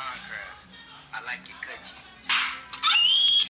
Minecraft. I like it cause you